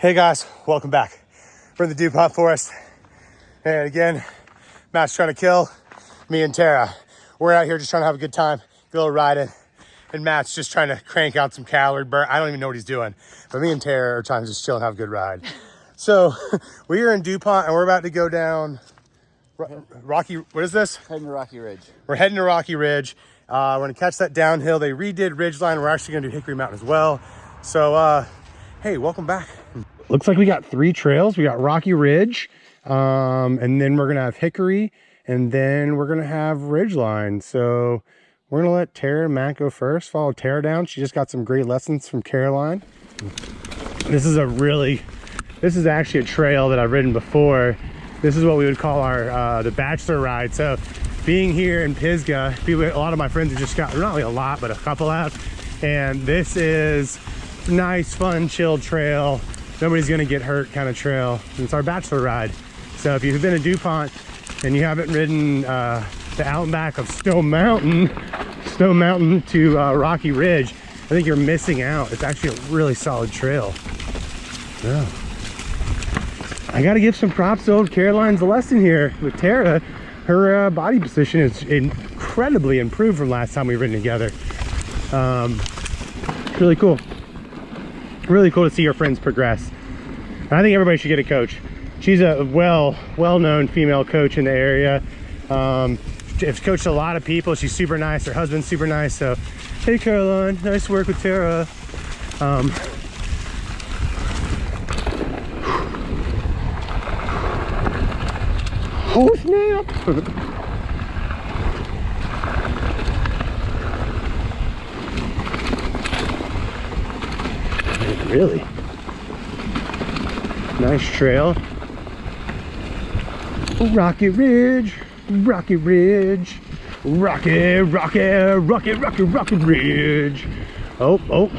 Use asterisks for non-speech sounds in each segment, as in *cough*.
Hey guys, welcome back. We're in the DuPont Forest. And again, Matt's trying to kill me and Tara. We're out here just trying to have a good time, get a little riding. And Matt's just trying to crank out some calorie burn. I don't even know what he's doing. But me and Tara are trying to just chill and have a good ride. *laughs* So *laughs* we are in DuPont and we're about to go down Rocky, what is this? Heading to Rocky Ridge. We're heading to Rocky Ridge. Uh, we're gonna catch that downhill. They redid Ridgeline. We're actually gonna do Hickory Mountain as well. So, uh, hey, welcome back. Looks like we got three trails. We got Rocky Ridge, um, and then we're gonna have Hickory, and then we're gonna have Ridgeline. So we're gonna let Tara and Matt go first. Follow Tara down. She just got some great lessons from Caroline. This is a really, this is actually a trail that I've ridden before. This is what we would call our uh, the bachelor ride. So being here in Pisgah, people, a lot of my friends have just got not really a lot, but a couple out. and this is nice, fun, chill trail. Nobody's gonna get hurt kind of trail. It's our bachelor ride. So if you've been to DuPont and you haven't ridden uh, the out and back of Stone Mountain, *laughs* Stone Mountain to uh, Rocky Ridge, I think you're missing out. It's actually a really solid trail. Yeah. I got to give some props to old Caroline's lesson here with Tara. Her uh, body position is incredibly improved from last time we've ridden together. Um, really cool. Really cool to see your friends progress. And I think everybody should get a coach. She's a well, well-known female coach in the area. Um, has coached a lot of people. She's super nice. Her husband's super nice. So, hey Caroline, nice work with Tara. Um, *sighs* Oh snap! *laughs* really? Nice trail. Rocky Ridge, Rocky Ridge, Rocky, Rocky, Rocky, Rocky, Rocky Ridge. Oh, oh.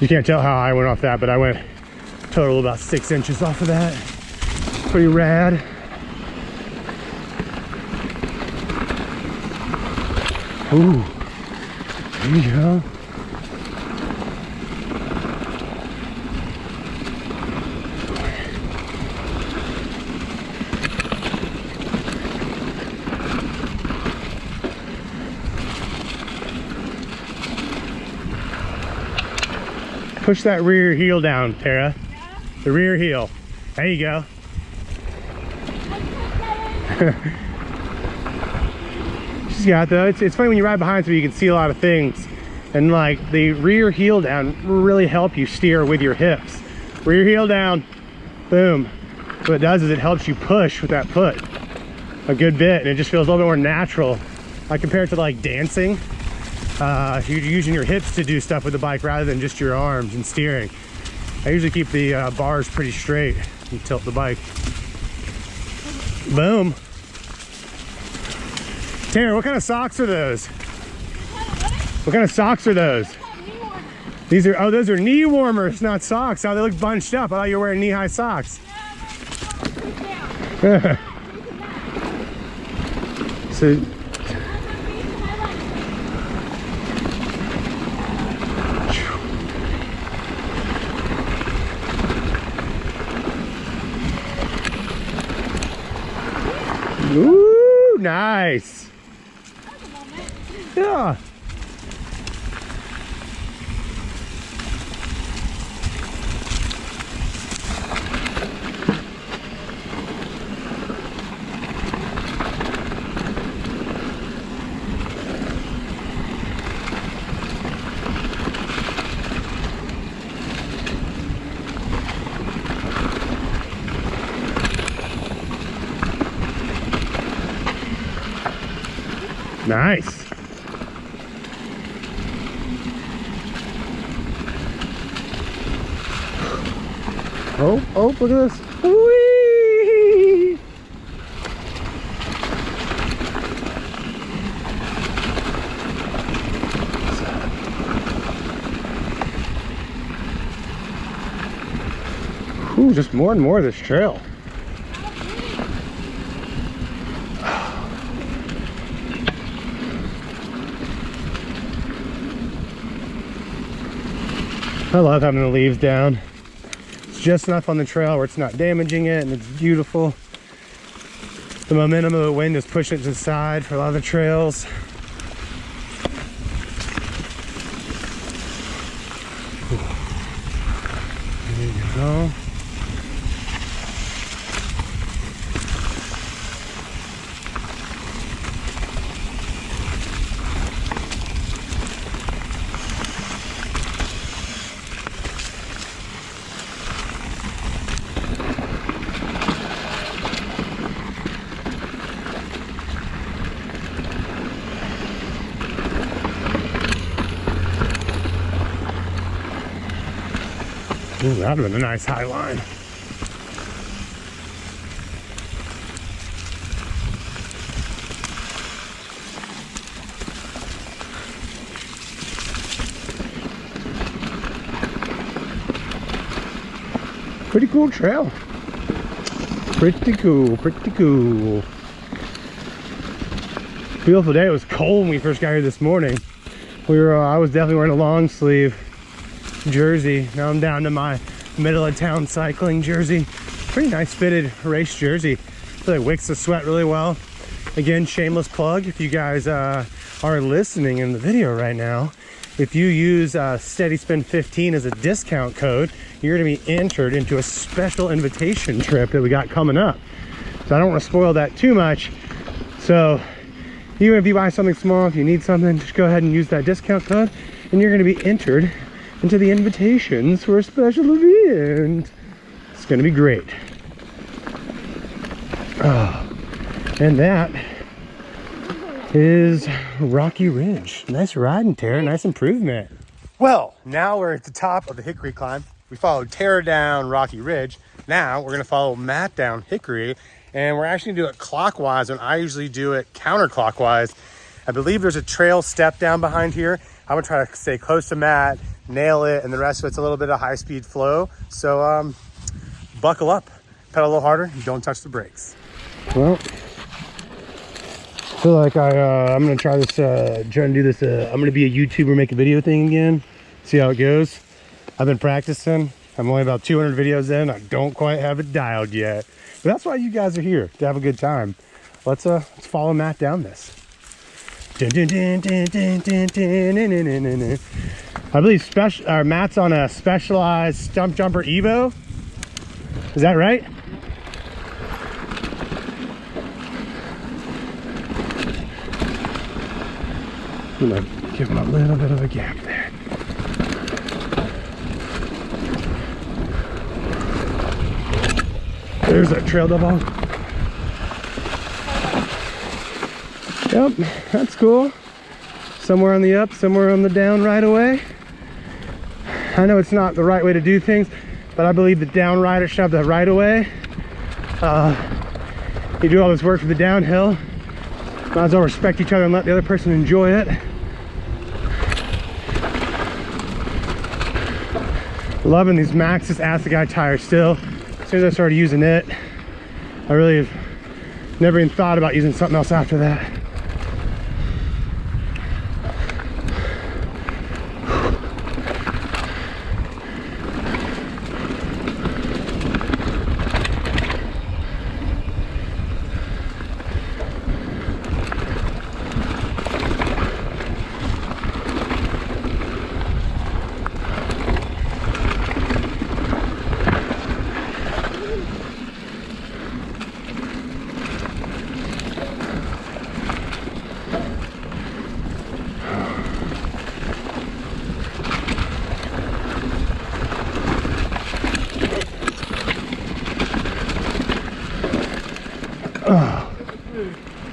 You can't tell how I went off that, but I went total about six inches off of that. Pretty rad. Ooh, there you go. Push that rear heel down, Tara. The rear heel. There you go. *laughs* She's got though. It's, it's funny when you ride behind so you can see a lot of things. And like the rear heel down really help you steer with your hips. Rear heel down. Boom. What it does is it helps you push with that foot a good bit and it just feels a little bit more natural. I compare it to like dancing. Uh, you're using your hips to do stuff with the bike rather than just your arms and steering. I usually keep the uh, bars pretty straight and tilt the bike. Boom. Tanner, what kind of socks are those? What kind of socks are those? These are, oh, those are knee warmers, not socks. Oh, they look bunched up. I thought you were wearing knee-high socks. *laughs* so, Ooh, nice. Yeah. Nice. Oh, oh, look at this. Whee! Ooh, just more and more of this trail. I love having the leaves down. It's just enough on the trail where it's not damaging it and it's beautiful. The momentum of the wind is pushing it to the side for a lot of the trails. There you go. Ooh, that would have been a nice high line. Pretty cool trail. Pretty cool, pretty cool. Beautiful day. It was cold when we first got here this morning. We were, uh, I was definitely wearing a long sleeve jersey. Now I'm down to my middle of town cycling jersey. Pretty nice fitted race jersey. Really wicks the sweat really well. Again, shameless plug. If you guys uh, are listening in the video right now, if you use uh, Steady Spin 15 as a discount code, you're gonna be entered into a special invitation trip that we got coming up. So I don't wanna spoil that too much. So even if you buy something small, if you need something, just go ahead and use that discount code and you're gonna be entered into the invitations for a special event. It's gonna be great. Oh, and that is Rocky Ridge. Nice riding, Tara. Nice improvement. Well, now we're at the top of the Hickory climb. We followed Tara down Rocky Ridge. Now we're gonna follow Matt down Hickory, and we're actually gonna do it clockwise when I usually do it counterclockwise. I believe there's a trail step down behind here. I'm gonna try to stay close to Matt nail it and the rest of it's a little bit of high speed flow so um buckle up pedal a little harder don't touch the brakes well I feel like I uh, I'm gonna try this uh try to do this uh, I'm gonna be a YouTuber make a video thing again see how it goes I've been practicing I'm only about 200 videos in I don't quite have it dialed yet but that's why you guys are here to have a good time let's uh let's follow Matt down this I believe special our uh, Matt's on a specialized Stumpjumper Evo. Is that right? I'm gonna give him a little bit of a gap there. There's a trail double. Yep, that's cool. Somewhere on the up, somewhere on the down right away. *laughs* I know it's not the right way to do things, but I believe the down rider should have the right of way. Uh, you do all this work for the downhill, might as well respect each other and let the other person enjoy it. Loving these Maxxis Assegai tires still. As soon as I started using it, I really have never even thought about using something else after that.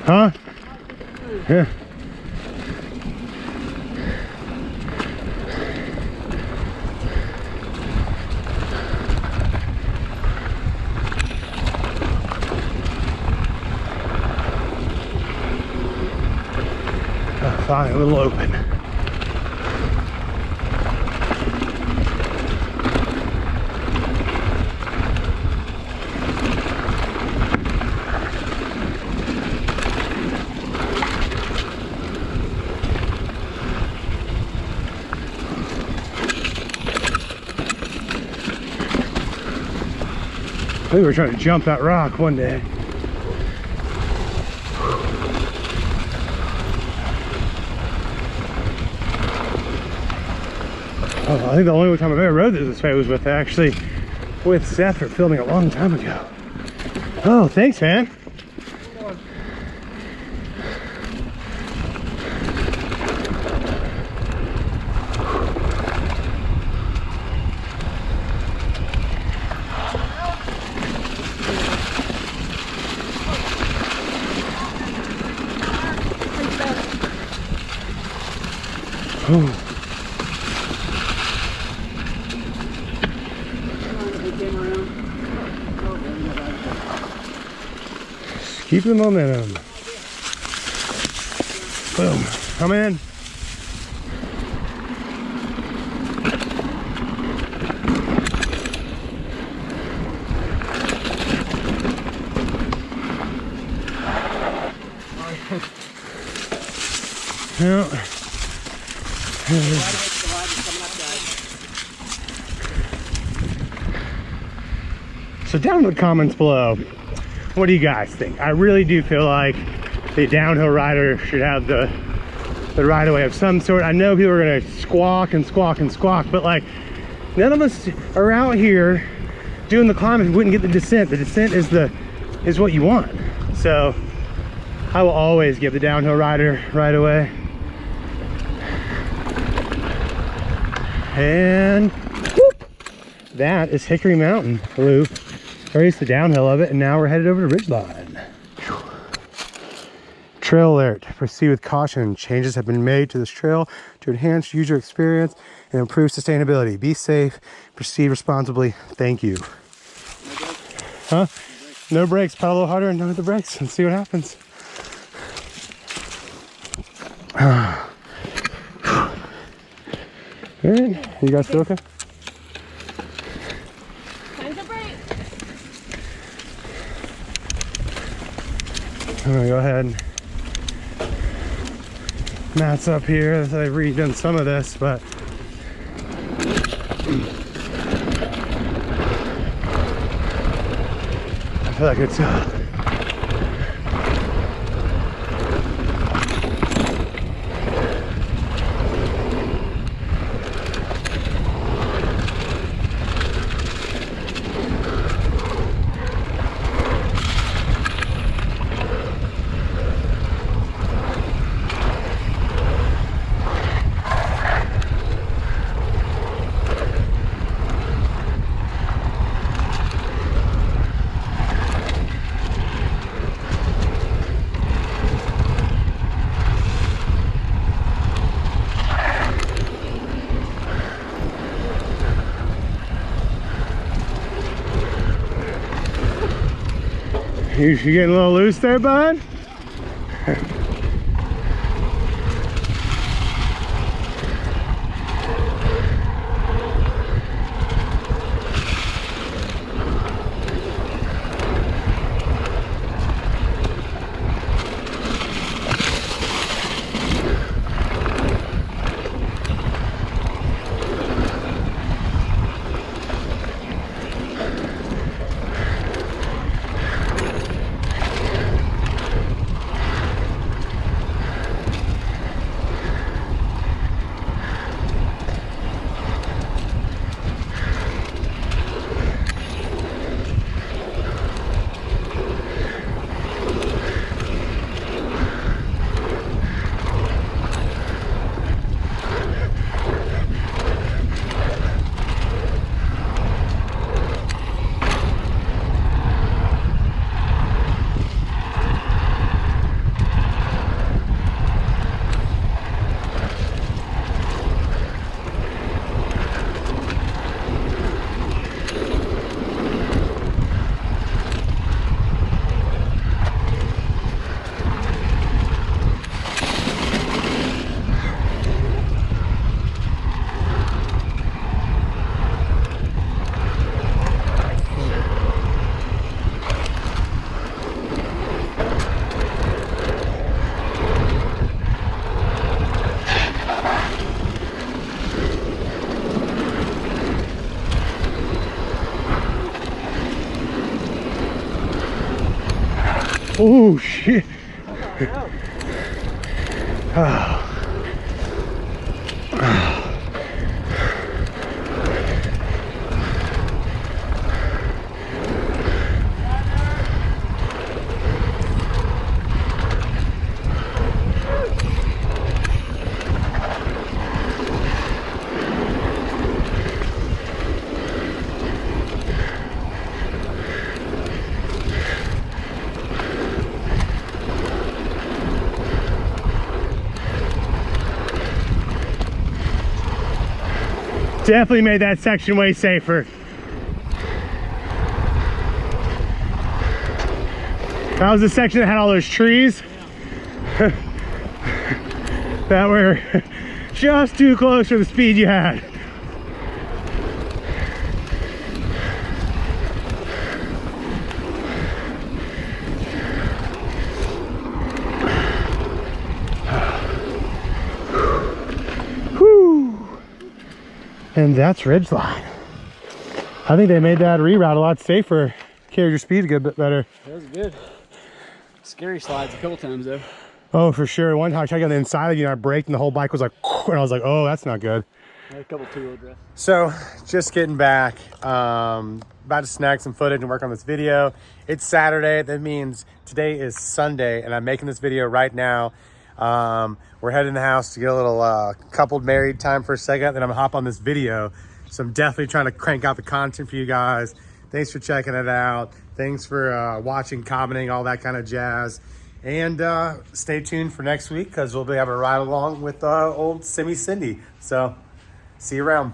Huh? Yeah. Fine, a little open. We were trying to jump that rock one day. Oh, I think the only time I've ever rode this way was with actually with Seth for filming a long time ago. Oh, thanks, man. Keep the momentum. Boom. Come in. Yeah. So down in the comments below, what do you guys think? I really do feel like the downhill rider should have the the right of way of some sort. I know people are gonna squawk and squawk and squawk, but like none of us are out here doing the climb if we wouldn't get the descent. The descent is the is what you want. So I will always give the downhill rider right away. And whoop, that is Hickory Mountain Loop. Raised the downhill of it, and now we're headed over to Ridgeline. Trail alert, proceed with caution. Changes have been made to this trail to enhance user experience and improve sustainability. Be safe, proceed responsibly. Thank you. Huh? No brakes, pedal a little harder and don't hit the brakes and see what happens. *sighs* All right, you guys feel okay? I'm gonna go ahead and Matt's up here. I've redone some of this, but I feel like it's uh, You, getting a little loose there, bud? Definitely made that section way safer. That was the section that had all those trees *laughs* that were *laughs* just too close for the speed you had. And that's Ridgeline. I think they made that reroute a lot safer. Carried your speed a good bit better. That was good. Scary slides a couple times though. Oh, for sure. One time I tried on the inside, of you know, I braked and the whole bike was like, *laughs* and I was like, oh, that's not good. Had a couple two wheel drifts. So just getting back, um, about to snag some footage and work on this video. It's Saturday. That means today is Sunday and I'm making this video right now. Um, we're heading to the house to get a little uh, coupled married time for a second. Then I'm gonna hop on this video. So I'm definitely trying to crank out the content for you guys. Thanks for checking it out. Thanks for uh, watching, commenting, all that kind of jazz. And uh, stay tuned for next week because we'll be having a ride along with uh, old Simi Cindy. So see you around.